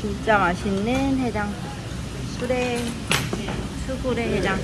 진짜 맛있는 해장. 수레. 수구레 해장.